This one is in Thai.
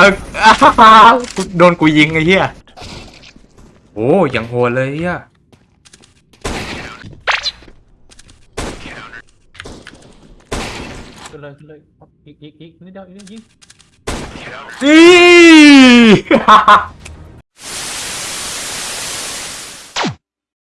เอออ้าวโดนกูยิงไอ้เหี้ยโอ้ยังโหดเลยเหี้ยขึ้นเลยขึ้นเลยอีกอีกอีกนิดเดียวอีกนิดยิง อี